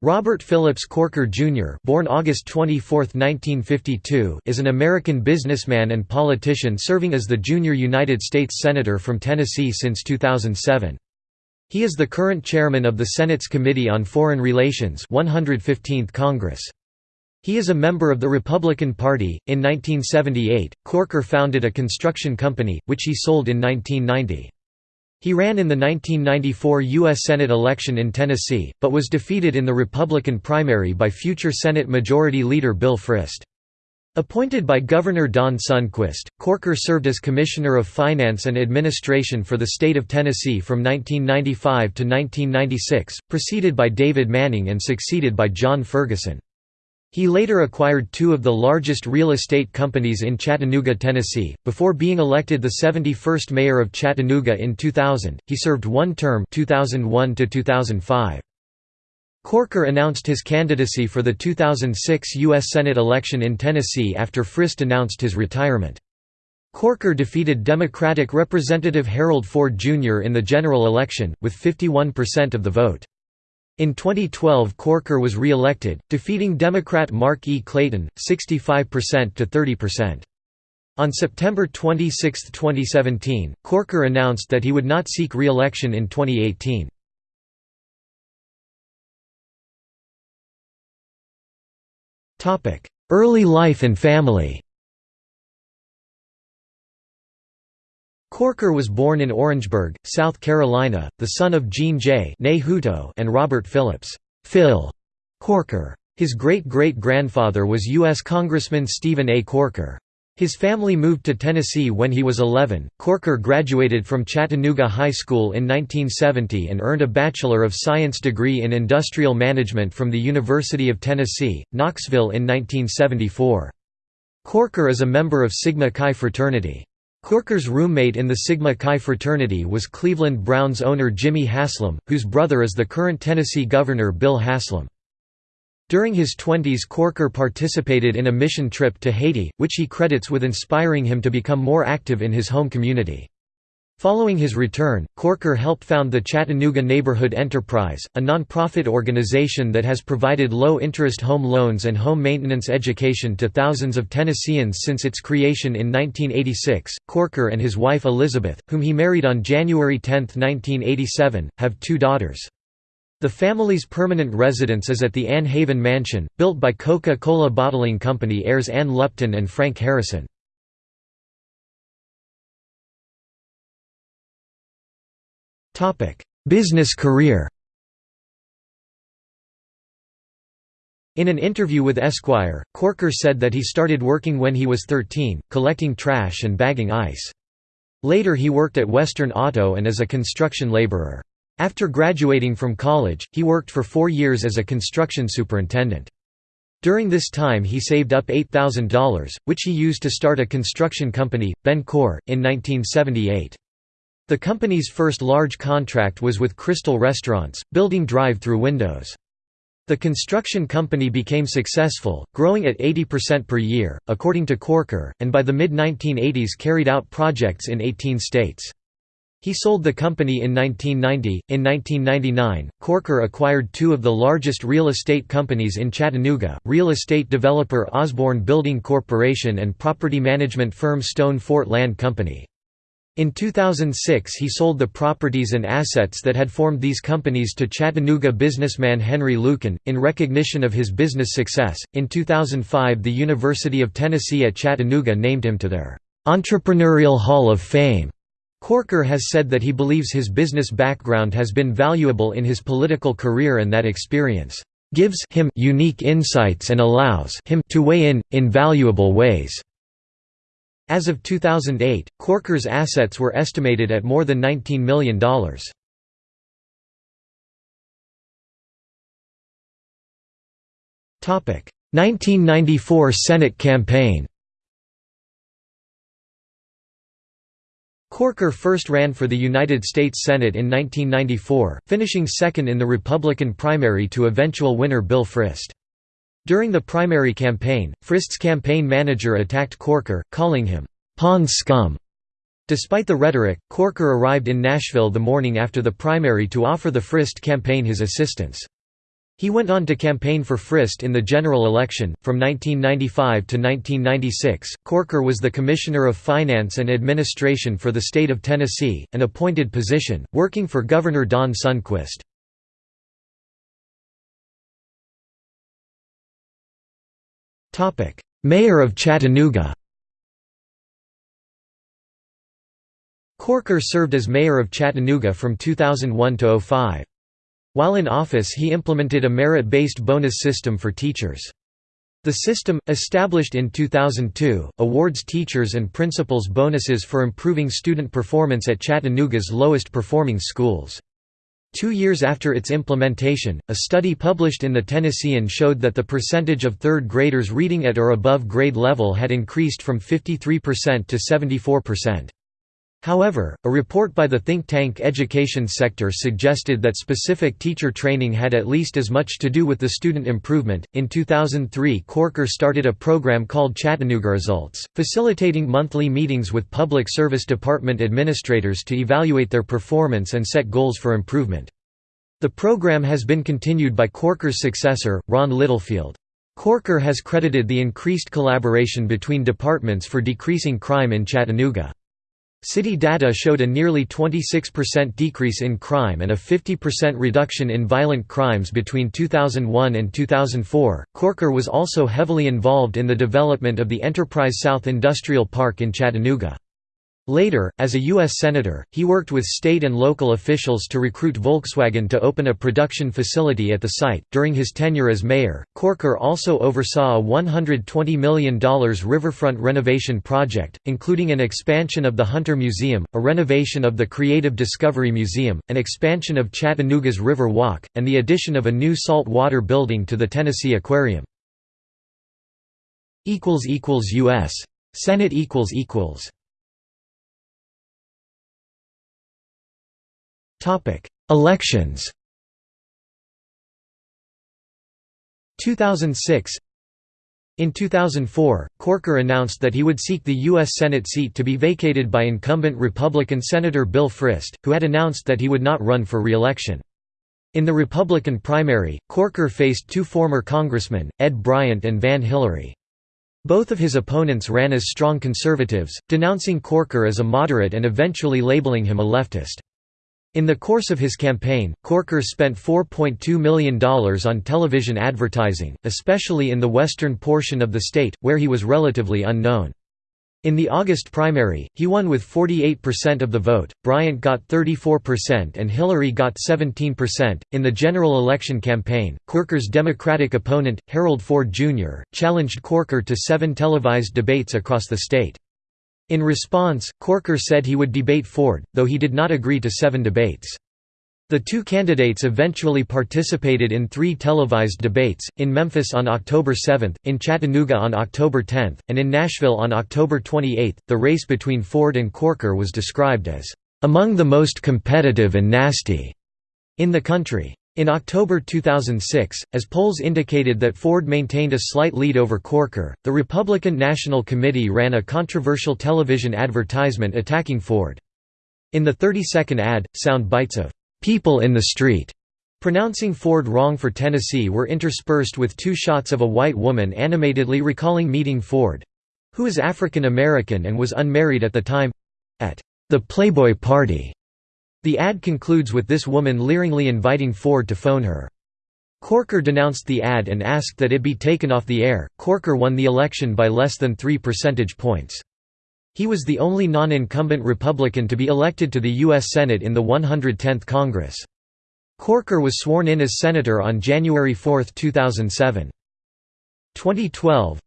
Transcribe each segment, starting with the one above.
Robert Phillips Corker, Jr. born August 24, 1952, is an American businessman and politician serving as the junior United States Senator from Tennessee since 2007. He is the current chairman of the Senate's Committee on Foreign Relations 115th Congress. He is a member of the Republican Party. In 1978, Corker founded a construction company, which he sold in 1990. He ran in the 1994 U.S. Senate election in Tennessee, but was defeated in the Republican primary by future Senate Majority Leader Bill Frist. Appointed by Governor Don Sundquist, Corker served as Commissioner of Finance and Administration for the state of Tennessee from 1995 to 1996, preceded by David Manning and succeeded by John Ferguson. He later acquired two of the largest real estate companies in Chattanooga, Tennessee. Before being elected the 71st mayor of Chattanooga in 2000, he served one term 2001 to 2005. Corker announced his candidacy for the 2006 U.S. Senate election in Tennessee after Frist announced his retirement. Corker defeated Democratic Representative Harold Ford Jr. in the general election, with 51% of the vote. In 2012 Corker was re-elected, defeating Democrat Mark E. Clayton, 65% to 30%. On September 26, 2017, Corker announced that he would not seek re-election in 2018. Early life and family Corker was born in Orangeburg, South Carolina, the son of Jean J. and Robert Phillips Phil Corker. His great-great-grandfather was U.S. Congressman Stephen A. Corker. His family moved to Tennessee when he was 11. Corker graduated from Chattanooga High School in 1970 and earned a Bachelor of Science degree in Industrial Management from the University of Tennessee, Knoxville in 1974. Corker is a member of Sigma Chi fraternity. Corker's roommate in the Sigma Chi fraternity was Cleveland Browns owner Jimmy Haslam, whose brother is the current Tennessee Governor Bill Haslam. During his twenties Corker participated in a mission trip to Haiti, which he credits with inspiring him to become more active in his home community. Following his return, Corker helped found the Chattanooga Neighborhood Enterprise, a nonprofit organization that has provided low-interest home loans and home maintenance education to thousands of Tennesseans since its creation in 1986. Corker and his wife Elizabeth, whom he married on January 10, 1987, have two daughters. The family's permanent residence is at the Ann Haven Mansion, built by Coca-Cola Bottling Company heirs Ann Lupton and Frank Harrison. Business career In an interview with Esquire, Corker said that he started working when he was 13, collecting trash and bagging ice. Later he worked at Western Auto and as a construction laborer. After graduating from college, he worked for four years as a construction superintendent. During this time he saved up $8,000, which he used to start a construction company, Bencor, in 1978. The company's first large contract was with Krystal Restaurants, building drive-through windows. The construction company became successful, growing at 80% per year, according to Corker, and by the mid-1980s carried out projects in 18 states. He sold the company in 1990. In 1999, Corker acquired two of the largest real estate companies in Chattanooga real estate developer Osborne Building Corporation and property management firm Stone Fort Land Company. In 2006 he sold the properties and assets that had formed these companies to Chattanooga businessman Henry Luken, in recognition of his business success. In 2005 the University of Tennessee at Chattanooga named him to their Entrepreneurial Hall of Fame. Corker has said that he believes his business background has been valuable in his political career and that experience gives him unique insights and allows him to weigh in, in valuable ways. As of 2008, Corker's assets were estimated at more than $19 million. Topic: 1994 Senate campaign Corker first ran for the United States Senate in 1994, finishing second in the Republican primary to eventual winner Bill Frist. During the primary campaign, Frist's campaign manager attacked Corker, calling him, "'Pond scum'". Despite the rhetoric, Corker arrived in Nashville the morning after the primary to offer the Frist campaign his assistance. He went on to campaign for Frist in the general election. From 1995 to 1996, Corker was the Commissioner of Finance and Administration for the state of Tennessee, an appointed position, working for Governor Don Sundquist. Mayor of Chattanooga Corker served as mayor of Chattanooga from 2001 to 05. While in office he implemented a merit-based bonus system for teachers. The system, established in 2002, awards teachers and principals bonuses for improving student performance at Chattanooga's lowest performing schools. Two years after its implementation, a study published in the Tennessean showed that the percentage of third graders reading at or above grade level had increased from 53% to 74%. However, a report by the think tank Education Sector suggested that specific teacher training had at least as much to do with the student improvement. In 2003, Corker started a program called Chattanooga Results, facilitating monthly meetings with public service department administrators to evaluate their performance and set goals for improvement. The program has been continued by Corker's successor, Ron Littlefield. Corker has credited the increased collaboration between departments for decreasing crime in Chattanooga. City data showed a nearly 26% decrease in crime and a 50% reduction in violent crimes between 2001 and 2004. Corker was also heavily involved in the development of the Enterprise South Industrial Park in Chattanooga. Later, as a U.S. Senator, he worked with state and local officials to recruit Volkswagen to open a production facility at the site. During his tenure as mayor, Corker also oversaw a $120 million riverfront renovation project, including an expansion of the Hunter Museum, a renovation of the Creative Discovery Museum, an expansion of Chattanooga's River Walk, and the addition of a new salt water building to the Tennessee Aquarium. U.S. Senate Elections 2006 in 2004, Corker announced that he would seek the U.S. Senate seat to be vacated by incumbent Republican Senator Bill Frist, who had announced that he would not run for re-election. In the Republican primary, Corker faced two former congressmen, Ed Bryant and Van Hilleary. Both of his opponents ran as strong conservatives, denouncing Corker as a moderate and eventually labeling him a leftist. In the course of his campaign, Corker spent $4.2 million on television advertising, especially in the western portion of the state, where he was relatively unknown. In the August primary, he won with 48% of the vote, Bryant got 34% and Hilleary got 17%. In the general election campaign, Corker's Democratic opponent, Harold Ford Jr., challenged Corker to seven televised debates across the state. In response, Corker said he would debate Ford, though he did not agree to seven debates. The two candidates eventually participated in three televised debates, in Memphis on October 7, in Chattanooga on October 10, and in Nashville on October 28. The race between Ford and Corker was described as, "...among the most competitive and nasty," in the country. In October 2006, as polls indicated that Ford maintained a slight lead over Corker, the Republican National Committee ran a controversial television advertisement attacking Ford. In the 30-second ad, sound bites of, "'People in the Street' pronouncing Ford wrong for Tennessee were interspersed with two shots of a white woman animatedly recalling meeting Ford—who is African American and was unmarried at the time—at the Playboy Party. The ad concludes with this woman leeringly inviting Ford to phone her. Corker denounced the ad and asked that it be taken off the air. Corker won the election by less than 3 percentage points. He was the only non-incumbent Republican to be elected to the U.S. Senate in the 110th Congress. Corker was sworn in as senator on January 4, 2007. 2012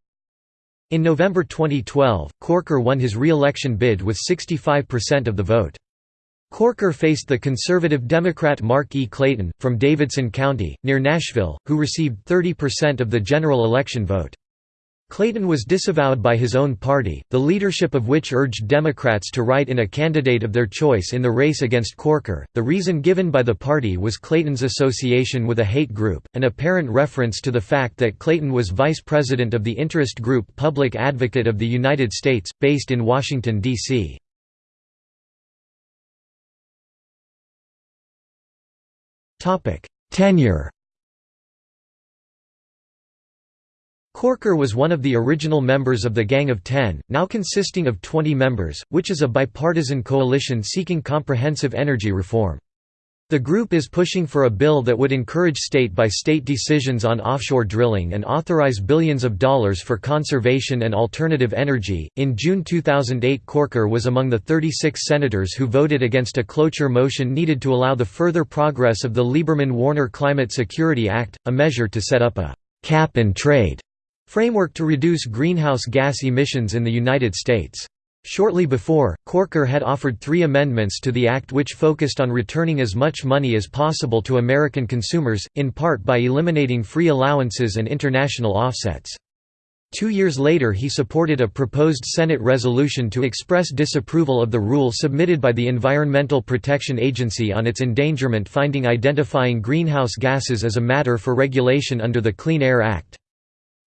In November 2012, Corker won his re-election bid with 65% of the vote. Corker faced the conservative Democrat Mark E. Clayton, from Davidson County, near Nashville, who received 30% of the general election vote. Clayton was disavowed by his own party, the leadership of which urged Democrats to write in a candidate of their choice in the race against Corker. The reason given by the party was Clayton's association with a hate group, an apparent reference to the fact that Clayton was vice president of the interest group Public Advocate of the United States, based in Washington, D.C. Topic: Tenure. Corker was one of the original members of the Gang of Ten, now consisting of 20 members, which is a bipartisan coalition seeking comprehensive energy reform. The group is pushing for a bill that would encourage state-by-state -state decisions on offshore drilling and authorize billions of dollars for conservation and alternative energy. In June 2008, Corker was among the 36 senators who voted against a cloture motion needed to allow the further progress of the Lieberman-Warner Climate Security Act, a measure to set up a cap and trade framework to reduce greenhouse gas emissions in the United States. Shortly before, Corker had offered three amendments to the act which focused on returning as much money as possible to American consumers, in part by eliminating free allowances and international offsets. Two years later he supported a proposed Senate resolution to express disapproval of the rule submitted by the Environmental Protection Agency on its endangerment finding identifying greenhouse gases as a matter for regulation under the Clean Air Act.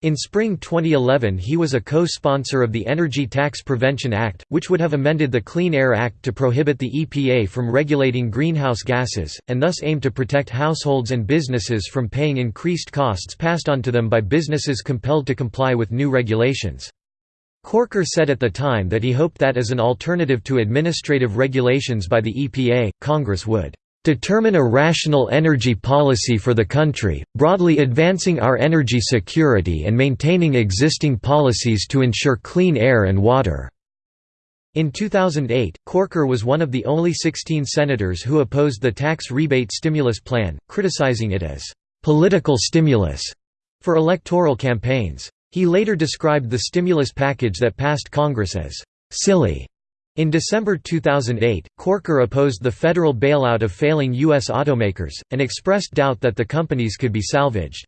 In spring 2011 he was a co-sponsor of the Energy Tax Prevention Act, which would have amended the Clean Air Act to prohibit the EPA from regulating greenhouse gases, and thus aim to protect households and businesses from paying increased costs passed on to them by businesses compelled to comply with new regulations. Corker said at the time that he hoped that as an alternative to administrative regulations by the EPA, Congress would determine a rational energy policy for the country, broadly advancing our energy security and maintaining existing policies to ensure clean air and water." In 2008, Corker was one of the only 16 senators who opposed the tax rebate stimulus plan, criticizing it as, "...political stimulus," for electoral campaigns. He later described the stimulus package that passed Congress as, "...silly." In December 2008, Corker opposed the federal bailout of failing U.S. automakers, and expressed doubt that the companies could be salvaged.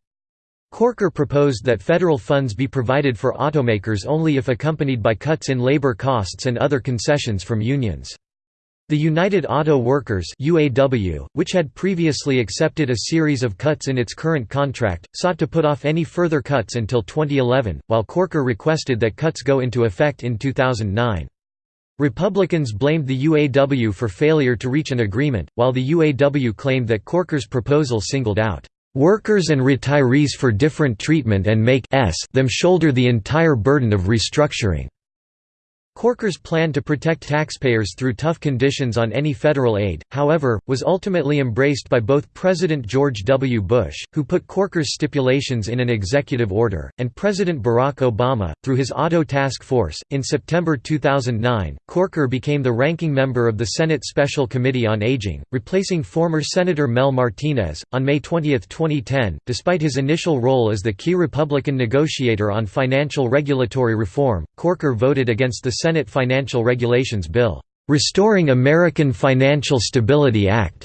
Corker proposed that federal funds be provided for automakers only if accompanied by cuts in labor costs and other concessions from unions. The United Auto Workers UAW, which had previously accepted a series of cuts in its current contract, sought to put off any further cuts until 2011, while Corker requested that cuts go into effect in 2009. Republicans blamed the UAW for failure to reach an agreement, while the UAW claimed that Corker's proposal singled out workers and retirees for different treatment and make them shoulder the entire burden of restructuring. Corker's plan to protect taxpayers through tough conditions on any federal aid, however, was ultimately embraced by both President George W. Bush, who put Corker's stipulations in an executive order, and President Barack Obama, through his Auto Task Force. In September 2009, Corker became the ranking member of the Senate Special Committee on Aging, replacing former Senator Mel Martinez. On May 20, 2010, despite his initial role as the key Republican negotiator on financial regulatory reform, Corker voted against the Senate Financial Regulations Bill, "'Restoring American Financial Stability Act'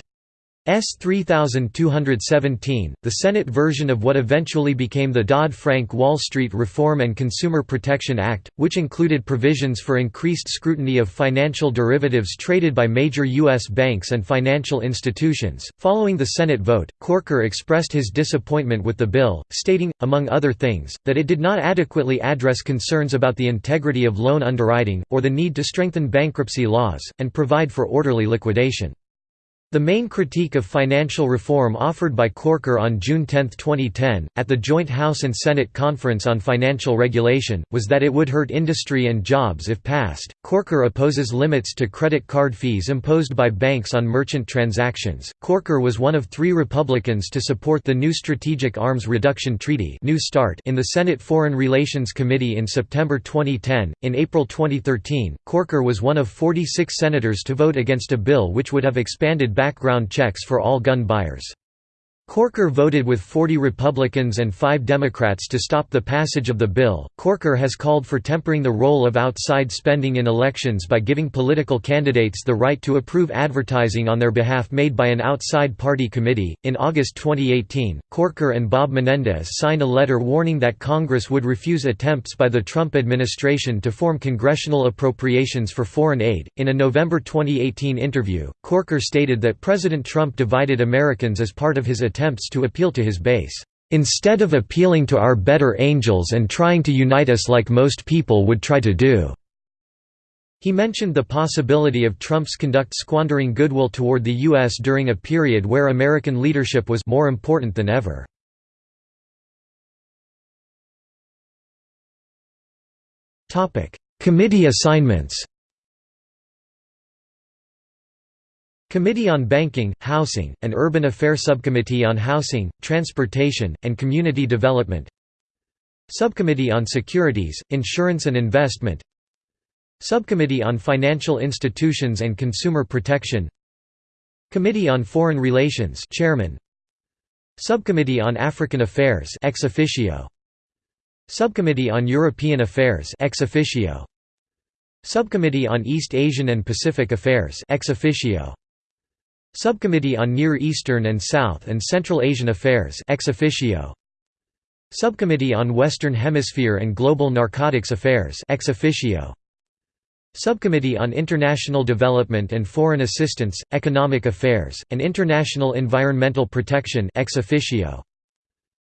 S 3217, the Senate version of what eventually became the Dodd-Frank Wall Street Reform and Consumer Protection Act, which included provisions for increased scrutiny of financial derivatives traded by major U.S. banks and financial institutions. Following the Senate vote, Corker expressed his disappointment with the bill, stating, among other things, that it did not adequately address concerns about the integrity of loan underwriting, or the need to strengthen bankruptcy laws, and provide for orderly liquidation. The main critique of financial reform offered by Corker on June 10, 2010, at the joint House and Senate Conference on Financial Regulation, was that it would hurt industry and jobs if passed. Corker opposes limits to credit card fees imposed by banks on merchant transactions. Corker was one of three Republicans to support the new Strategic Arms Reduction Treaty new START in the Senate Foreign Relations Committee in September 2010. In April 2013, Corker was one of 46 senators to vote against a bill which would have expanded background checks for all gun buyers. Corker voted with 40 Republicans and 5 Democrats to stop the passage of the bill. Corker has called for tempering the role of outside spending in elections by giving political candidates the right to approve advertising on their behalf made by an outside party committee. In August 2018, Corker and Bob Menendez signed a letter warning that Congress would refuse attempts by the Trump administration to form congressional appropriations for foreign aid. In a November 2018 interview, Corker stated that President Trump divided Americans as part of his attempt attempts to appeal to his base. Instead of appealing to our better angels and trying to unite us like most people would try to do." He mentioned the possibility of Trump's conduct squandering goodwill toward the U.S. during a period where American leadership was more important than ever. Committee assignments Committee on Banking, Housing, and Urban Affairs Subcommittee on Housing, Transportation, and Community Development Subcommittee on Securities, Insurance and Investment Subcommittee on Financial Institutions and Consumer Protection Committee on Foreign Relations Chairman Subcommittee on African Affairs ex officio Subcommittee on European Affairs ex officio Subcommittee on East Asian and Pacific Affairs ex officio Subcommittee on Near Eastern and South and Central Asian Affairs ex officio. Subcommittee on Western Hemisphere and Global Narcotics Affairs ex officio. Subcommittee on International Development and Foreign Assistance, Economic Affairs, and International Environmental Protection ex officio.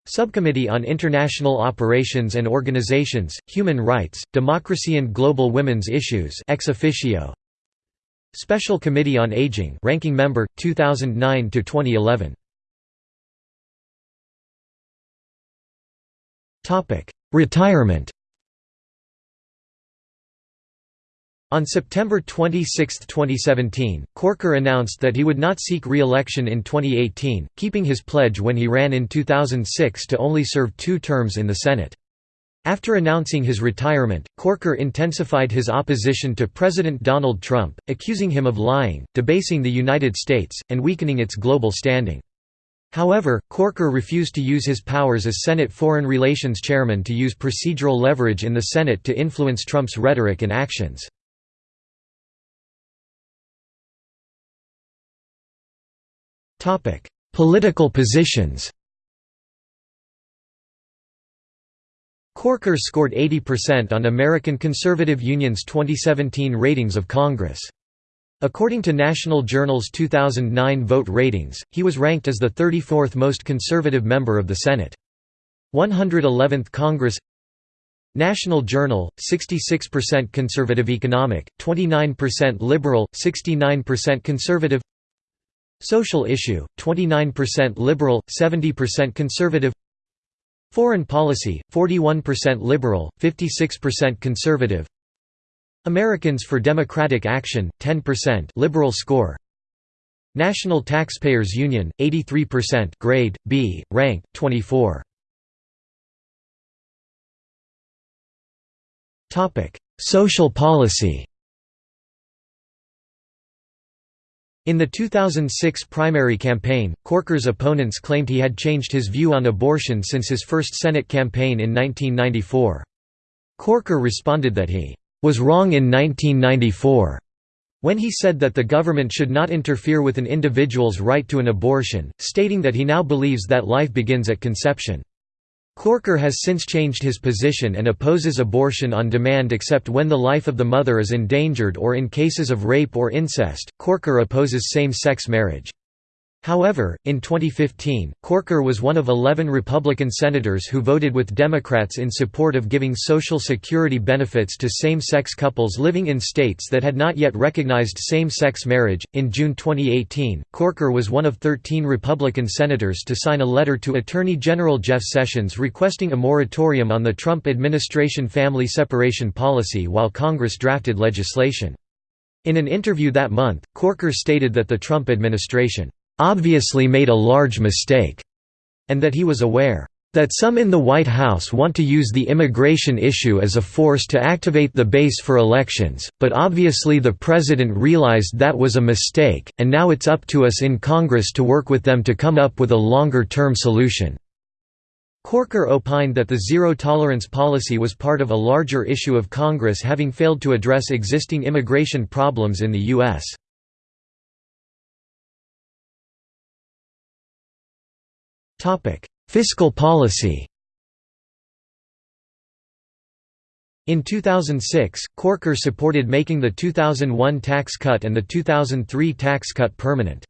Subcommittee on International Operations and Organizations, Human Rights, Democracy and Global Women's Issues ex officio Special Committee on Aging ranking member 2009 to 2011 Topic Retirement On September 26, 2017, Corker announced that he would not seek re-election in 2018, keeping his pledge when he ran in 2006 to only serve two terms in the Senate. After announcing his retirement, Corker intensified his opposition to President Donald Trump, accusing him of lying, debasing the United States, and weakening its global standing. However, Corker refused to use his powers as Senate Foreign Relations Chairman to use procedural leverage in the Senate to influence Trump's rhetoric and actions. Political positions Corker scored 80% on American Conservative Union's 2017 ratings of Congress. According to National Journal's 2009 vote ratings, he was ranked as the 34th most conservative member of the Senate. 111th Congress National Journal, 66% conservative economic, 29% liberal, 69% conservative Social issue, 29% liberal, 70% conservative Foreign policy, 41% liberal, 56% conservative. Americans for Democratic Action, 10% liberal score. National Taxpayers Union, 83% grade, B, rank, 24 Social policy In the 2006 primary campaign, Corker's opponents claimed he had changed his view on abortion since his first Senate campaign in 1994. Corker responded that he was wrong in 1994 when he said that the government should not interfere with an individual's right to an abortion, stating that he now believes that life begins at conception. Corker has since changed his position and opposes abortion on demand except when the life of the mother is endangered or in cases of rape or incest. Corker opposes same sex marriage. However, in 2015, Corker was one of 11 Republican senators who voted with Democrats in support of giving Social Security benefits to same sex couples living in states that had not yet recognized same sex marriage. In June 2018, Corker was one of 13 Republican senators to sign a letter to Attorney General Jeff Sessions requesting a moratorium on the Trump administration family separation policy while Congress drafted legislation. In an interview that month, Corker stated that the Trump administration obviously made a large mistake, and that he was aware that some in the White House want to use the immigration issue as a force to activate the base for elections, but obviously the president realized that was a mistake, and now it's up to us in Congress to work with them to come up with a longer-term solution." Corker opined that the zero-tolerance policy was part of a larger issue of Congress having failed to address existing immigration problems in the U.S. Fiscal policy In 2006, Corker supported making the 2001 tax cut and the 2003 tax cut permanent.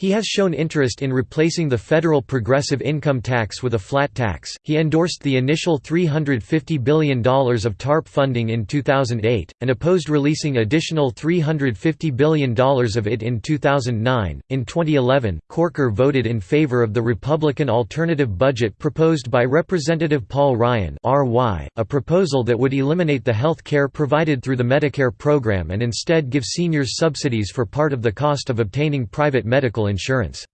He has shown interest in replacing the federal progressive income tax with a flat tax. He endorsed the initial $350 billion of TARP funding in 2008, and opposed releasing additional $350 billion of it in 2009. In 2011, Corker voted in favor of the Republican alternative budget proposed by Representative Paul Ryan, a proposal that would eliminate the health care provided through the Medicare program and instead give seniors subsidies for part of the cost of obtaining private medical insurance.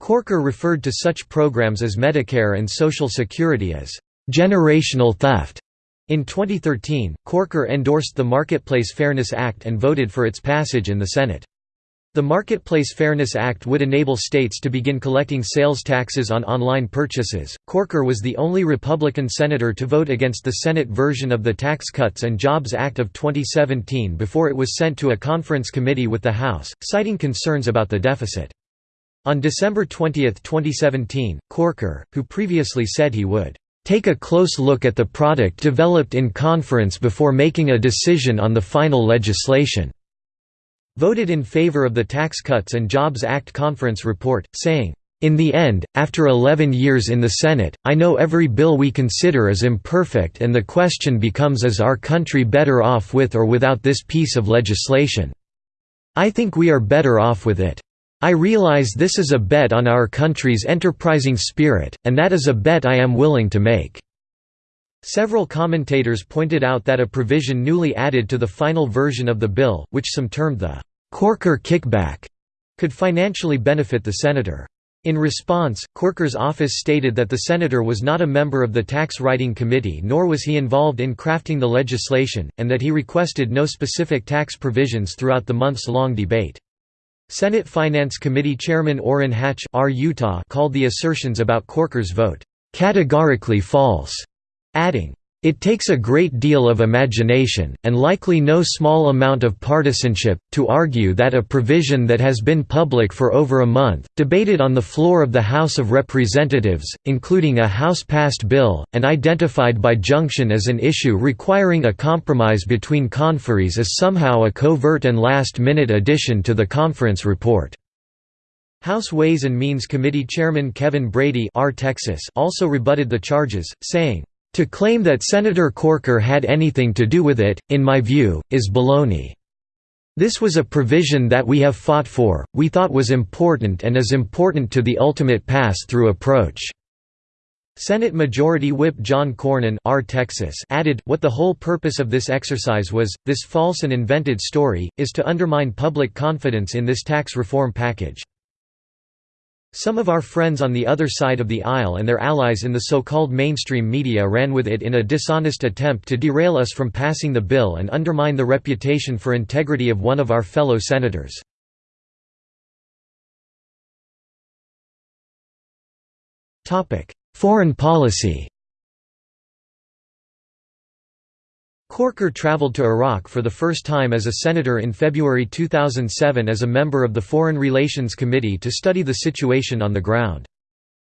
Corker referred to such programs as Medicare and Social Security as generational theft. In 2013, Corker endorsed the Marketplace Fairness Act and voted for its passage in the Senate. The Marketplace Fairness Act would enable states to begin collecting sales taxes on online purchases. Corker was the only Republican senator to vote against the Senate version of the Tax Cuts and Jobs Act of 2017 before it was sent to a conference committee with the House, citing concerns about the deficit. On December 20, 2017, Corker, who previously said he would take a close look at the product developed in conference before making a decision on the final legislation, voted in favor of the Tax Cuts and Jobs Act conference report, saying, in the end, after 11 years in the Senate, I know every bill we consider is imperfect and the question becomes is our country better off with or without this piece of legislation. I think we are better off with it. I realize this is a bet on our country's enterprising spirit, and that is a bet I am willing to make." Several commentators pointed out that a provision newly added to the final version of the bill, which some termed the Corker kickback could financially benefit the senator. In response, Corker's office stated that the senator was not a member of the tax writing committee nor was he involved in crafting the legislation, and that he requested no specific tax provisions throughout the months-long debate. Senate Finance Committee Chairman Orrin Hatch R. Utah called the assertions about Corker's vote, "...categorically false", adding, it takes a great deal of imagination, and likely no small amount of partisanship, to argue that a provision that has been public for over a month, debated on the floor of the House of Representatives, including a House-passed bill, and identified by junction as an issue requiring a compromise between conferees is somehow a covert and last-minute addition to the conference report. House Ways and Means Committee Chairman Kevin Brady R. Texas also rebutted the charges, saying, to claim that Senator Corker had anything to do with it, in my view, is baloney. This was a provision that we have fought for, we thought was important and is important to the ultimate pass-through approach." Senate Majority Whip John Cornyn R. Texas added, what the whole purpose of this exercise was, this false and invented story, is to undermine public confidence in this tax reform package. Some of our friends on the other side of the aisle and their allies in the so-called mainstream media ran with it in a dishonest attempt to derail us from passing the bill and undermine the reputation for integrity of one of our fellow senators. Foreign policy Corker traveled to Iraq for the first time as a senator in February 2007 as a member of the Foreign Relations Committee to study the situation on the ground.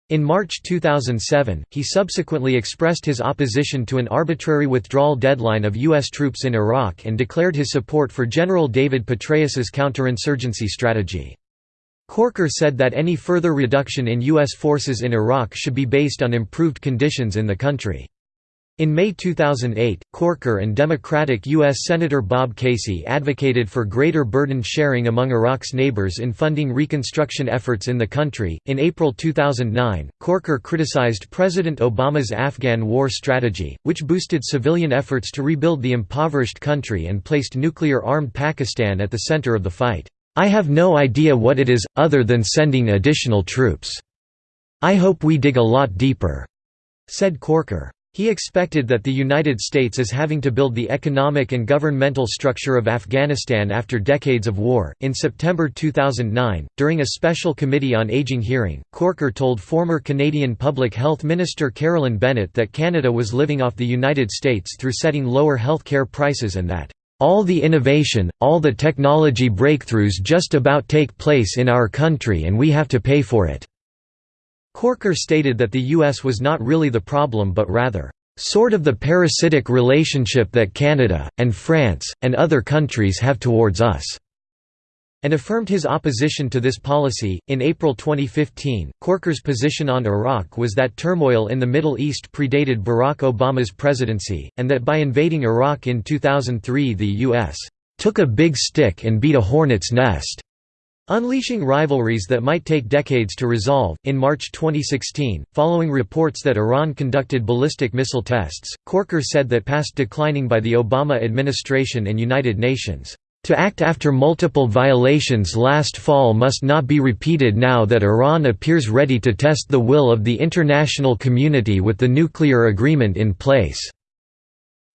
In March 2007, he subsequently expressed his opposition to an arbitrary withdrawal deadline of U.S. troops in Iraq and declared his support for General David Petraeus's counterinsurgency strategy. Corker said that any further reduction in U.S. forces in Iraq should be based on improved conditions in the country. In May 2008, Corker and Democratic U.S. Senator Bob Casey advocated for greater burden sharing among Iraq's neighbors in funding reconstruction efforts in the country. In April 2009, Corker criticized President Obama's Afghan war strategy, which boosted civilian efforts to rebuild the impoverished country and placed nuclear armed Pakistan at the center of the fight. I have no idea what it is, other than sending additional troops. I hope we dig a lot deeper, said Corker. He expected that the United States is having to build the economic and governmental structure of Afghanistan after decades of war. In September 2009, during a special Committee on Aging hearing, Corker told former Canadian Public Health Minister Carolyn Bennett that Canada was living off the United States through setting lower health care prices and that, all the innovation, all the technology breakthroughs just about take place in our country and we have to pay for it. Corker stated that the U.S. was not really the problem but rather, "...sort of the parasitic relationship that Canada, and France, and other countries have towards us." and affirmed his opposition to this policy. In April 2015, Corker's position on Iraq was that turmoil in the Middle East predated Barack Obama's presidency, and that by invading Iraq in 2003 the U.S. took a big stick and beat a hornet's nest. Unleashing rivalries that might take decades to resolve. In March 2016, following reports that Iran conducted ballistic missile tests, Corker said that past declining by the Obama administration and United Nations. To act after multiple violations last fall must not be repeated now that Iran appears ready to test the will of the international community with the nuclear agreement in place.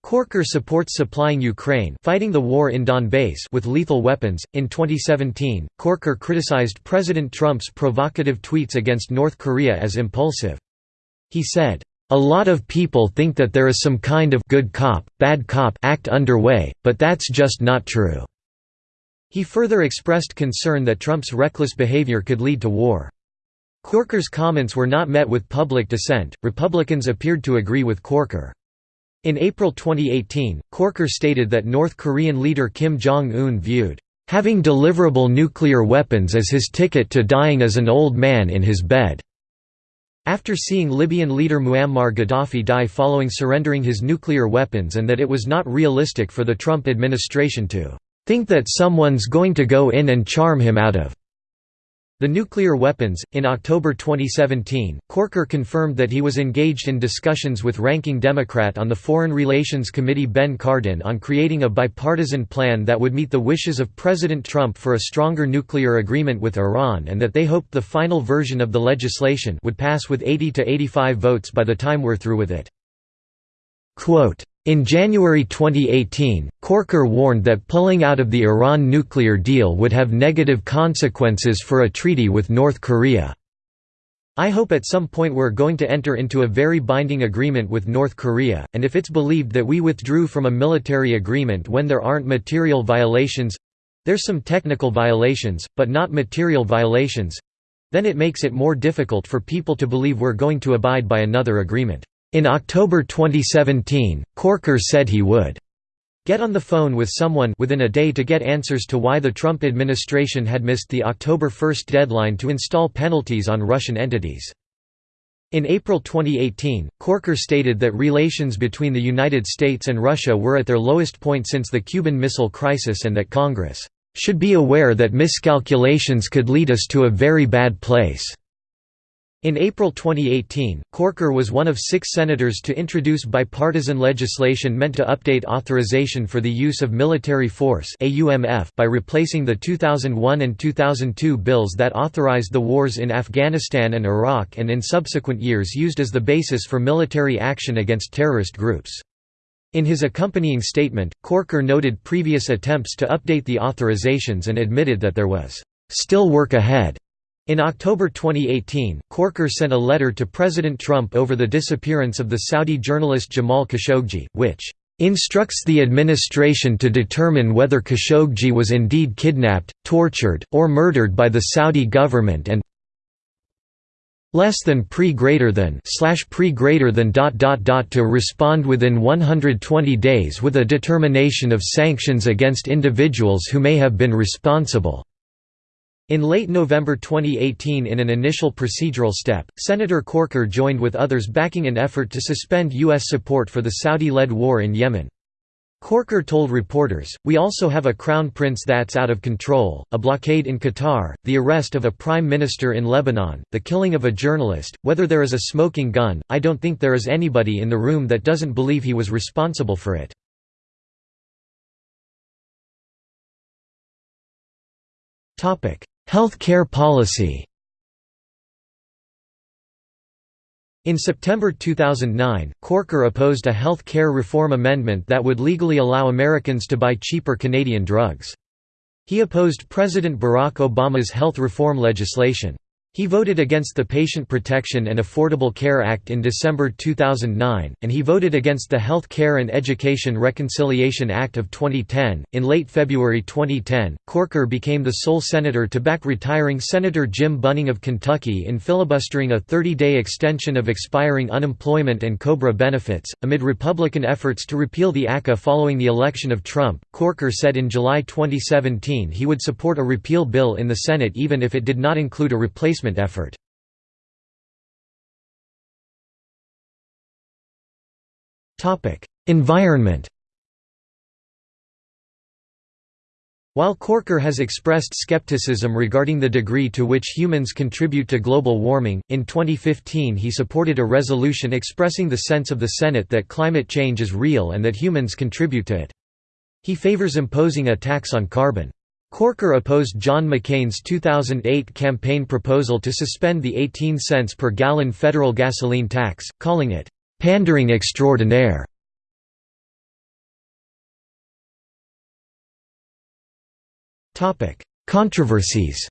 Corker supports supplying Ukraine fighting the war in Donbass with lethal weapons. In 2017, Corker criticized President Trump's provocative tweets against North Korea as impulsive. He said, "A lot of people think that there is some kind of good cop, bad cop act underway, but that's just not true." He further expressed concern that Trump's reckless behavior could lead to war. Corker's comments were not met with public dissent. Republicans appeared to agree with Corker. In April 2018, Corker stated that North Korean leader Kim Jong-un viewed having deliverable nuclear weapons as his ticket to dying as an old man in his bed. After seeing Libyan leader Muammar Gaddafi die following surrendering his nuclear weapons and that it was not realistic for the Trump administration to think that someone's going to go in and charm him out of the nuclear weapons. In October 2017, Corker confirmed that he was engaged in discussions with ranking Democrat on the Foreign Relations Committee Ben Cardin on creating a bipartisan plan that would meet the wishes of President Trump for a stronger nuclear agreement with Iran and that they hoped the final version of the legislation would pass with 80 to 85 votes by the time we're through with it. Quote, in January 2018, Corker warned that pulling out of the Iran nuclear deal would have negative consequences for a treaty with North Korea. I hope at some point we're going to enter into a very binding agreement with North Korea, and if it's believed that we withdrew from a military agreement when there aren't material violations—there's some technical violations, but not material violations—then it makes it more difficult for people to believe we're going to abide by another agreement. In October 2017, Corker said he would get on the phone with someone within a day to get answers to why the Trump administration had missed the October 1 deadline to install penalties on Russian entities. In April 2018, Corker stated that relations between the United States and Russia were at their lowest point since the Cuban Missile Crisis and that Congress should be aware that miscalculations could lead us to a very bad place. In April 2018, Corker was one of six senators to introduce bipartisan legislation meant to update authorization for the use of military force by replacing the 2001 and 2002 bills that authorized the wars in Afghanistan and Iraq and in subsequent years used as the basis for military action against terrorist groups. In his accompanying statement, Corker noted previous attempts to update the authorizations and admitted that there was still work ahead. In October 2018, Corker sent a letter to President Trump over the disappearance of the Saudi journalist Jamal Khashoggi, which instructs the administration to determine whether Khashoggi was indeed kidnapped, tortured, or murdered by the Saudi government and less than pre greater than slash pre greater than dot dot dot to respond within 120 days with a determination of sanctions against individuals who may have been responsible. In late November 2018 in an initial procedural step, Senator Corker joined with others backing an effort to suspend U.S. support for the Saudi-led war in Yemen. Corker told reporters, We also have a crown prince that's out of control, a blockade in Qatar, the arrest of a prime minister in Lebanon, the killing of a journalist, whether there is a smoking gun, I don't think there is anybody in the room that doesn't believe he was responsible for it. Health care policy In September 2009, Corker opposed a health care reform amendment that would legally allow Americans to buy cheaper Canadian drugs. He opposed President Barack Obama's health reform legislation. He voted against the Patient Protection and Affordable Care Act in December 2009, and he voted against the Health Care and Education Reconciliation Act of 2010. In late February 2010, Corker became the sole senator to back retiring Senator Jim Bunning of Kentucky in filibustering a 30 day extension of expiring unemployment and COBRA benefits. Amid Republican efforts to repeal the ACA following the election of Trump, Corker said in July 2017 he would support a repeal bill in the Senate even if it did not include a replacement effort. Environment While Corker has expressed skepticism regarding the degree to which humans contribute to global warming, in 2015 he supported a resolution expressing the sense of the Senate that climate change is real and that humans contribute to it. He favors imposing a tax on carbon. Corker opposed John McCain's 2008 campaign proposal to suspend the 18 cents per gallon federal gasoline tax, calling it, "...pandering extraordinaire". Controversies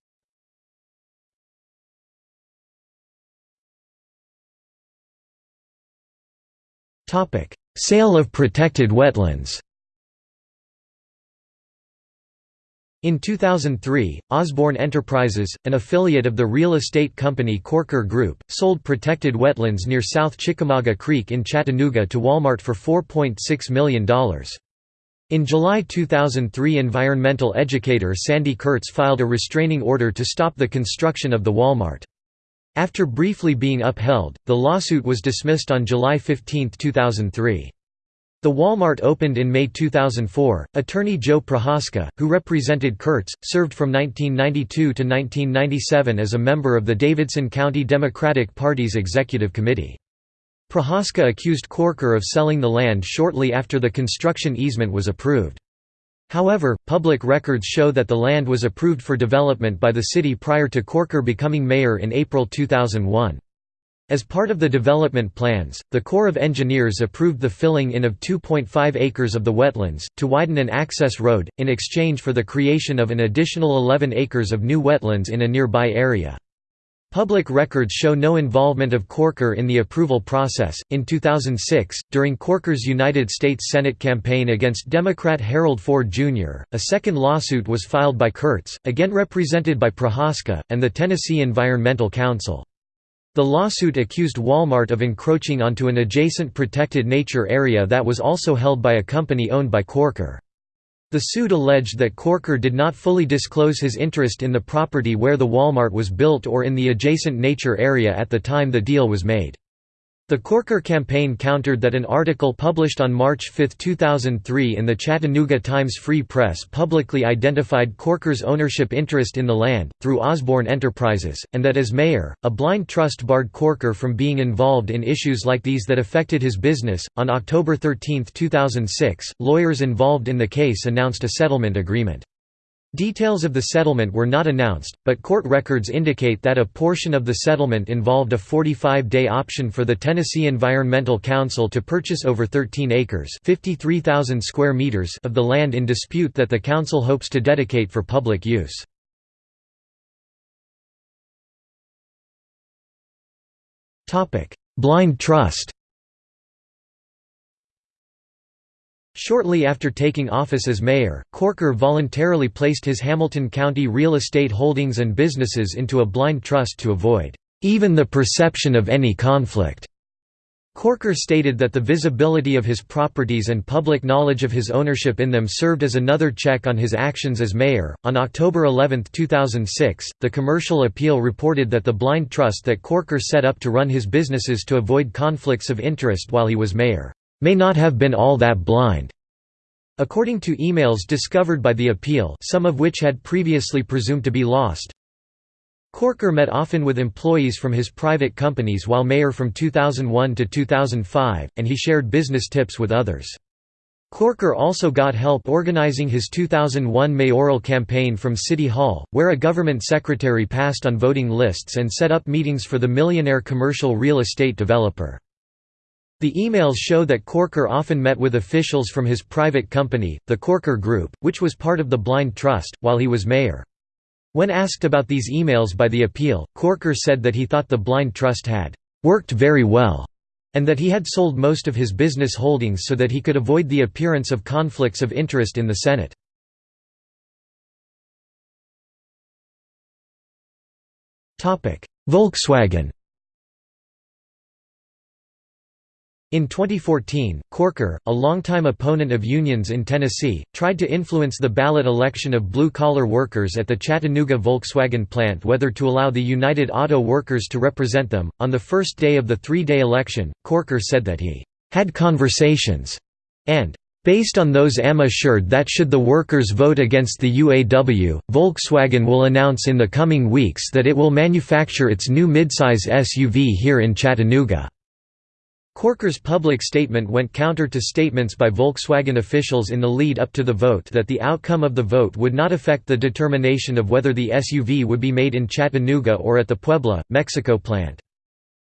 Sale of protected wetlands In 2003, Osborne Enterprises, an affiliate of the real estate company Corker Group, sold protected wetlands near South Chickamauga Creek in Chattanooga to Walmart for $4.6 million. In July 2003 environmental educator Sandy Kurtz filed a restraining order to stop the construction of the Walmart. After briefly being upheld, the lawsuit was dismissed on July 15, 2003. The Walmart opened in May 2004. Attorney Joe Prohaska, who represented Kurtz, served from 1992 to 1997 as a member of the Davidson County Democratic Party's Executive Committee. Prohaska accused Corker of selling the land shortly after the construction easement was approved. However, public records show that the land was approved for development by the city prior to Corker becoming mayor in April 2001. As part of the development plans, the Corps of Engineers approved the filling in of 2.5 acres of the wetlands, to widen an access road, in exchange for the creation of an additional 11 acres of new wetlands in a nearby area. Public records show no involvement of Corker in the approval process. In 2006, during Corker's United States Senate campaign against Democrat Harold Ford Jr., a second lawsuit was filed by Kurtz, again represented by Prohaska, and the Tennessee Environmental Council. The lawsuit accused Walmart of encroaching onto an adjacent protected nature area that was also held by a company owned by Corker. The suit alleged that Corker did not fully disclose his interest in the property where the Walmart was built or in the adjacent nature area at the time the deal was made. The Corker campaign countered that an article published on March 5, 2003 in the Chattanooga Times Free Press publicly identified Corker's ownership interest in the land, through Osborne Enterprises, and that as mayor, a blind trust barred Corker from being involved in issues like these that affected his business. On October 13, 2006, lawyers involved in the case announced a settlement agreement. Details of the settlement were not announced, but court records indicate that a portion of the settlement involved a 45-day option for the Tennessee Environmental Council to purchase over 13 acres square meters of the land in dispute that the council hopes to dedicate for public use. Blind trust Shortly after taking office as mayor, Corker voluntarily placed his Hamilton County real estate holdings and businesses into a blind trust to avoid even the perception of any conflict. Corker stated that the visibility of his properties and public knowledge of his ownership in them served as another check on his actions as mayor. On October 11, 2006, the Commercial Appeal reported that the blind trust that Corker set up to run his businesses to avoid conflicts of interest while he was mayor may not have been all that blind. According to emails discovered by the appeal some of which had previously presumed to be lost, Corker met often with employees from his private companies while mayor from 2001 to 2005, and he shared business tips with others. Corker also got help organizing his 2001 mayoral campaign from City Hall, where a government secretary passed on voting lists and set up meetings for the millionaire commercial real estate developer. The emails show that Corker often met with officials from his private company, the Corker Group, which was part of the Blind Trust, while he was mayor. When asked about these emails by the appeal, Corker said that he thought the Blind Trust had «worked very well» and that he had sold most of his business holdings so that he could avoid the appearance of conflicts of interest in the Senate. Volkswagen In 2014, Corker, a longtime opponent of unions in Tennessee, tried to influence the ballot election of blue-collar workers at the Chattanooga Volkswagen plant whether to allow the United Auto Workers to represent them. On the first day of the three-day election, Corker said that he had conversations and Based on those am assured that should the workers vote against the UAW, Volkswagen will announce in the coming weeks that it will manufacture its new midsize SUV here in Chattanooga. Corker's public statement went counter to statements by Volkswagen officials in the lead up to the vote that the outcome of the vote would not affect the determination of whether the SUV would be made in Chattanooga or at the Puebla, Mexico plant.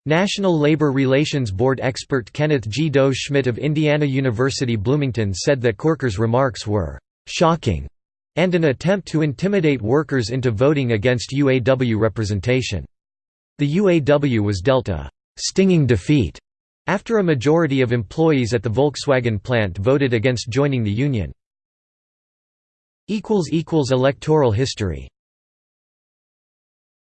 National Labor Relations Board expert Kenneth G. Dau-Schmidt of Indiana University Bloomington said that Corker's remarks were «shocking» and an attempt to intimidate workers into voting against UAW representation. The UAW was dealt a «stinging defeat» After a majority of employees at the Volkswagen plant voted against joining the union. Electoral history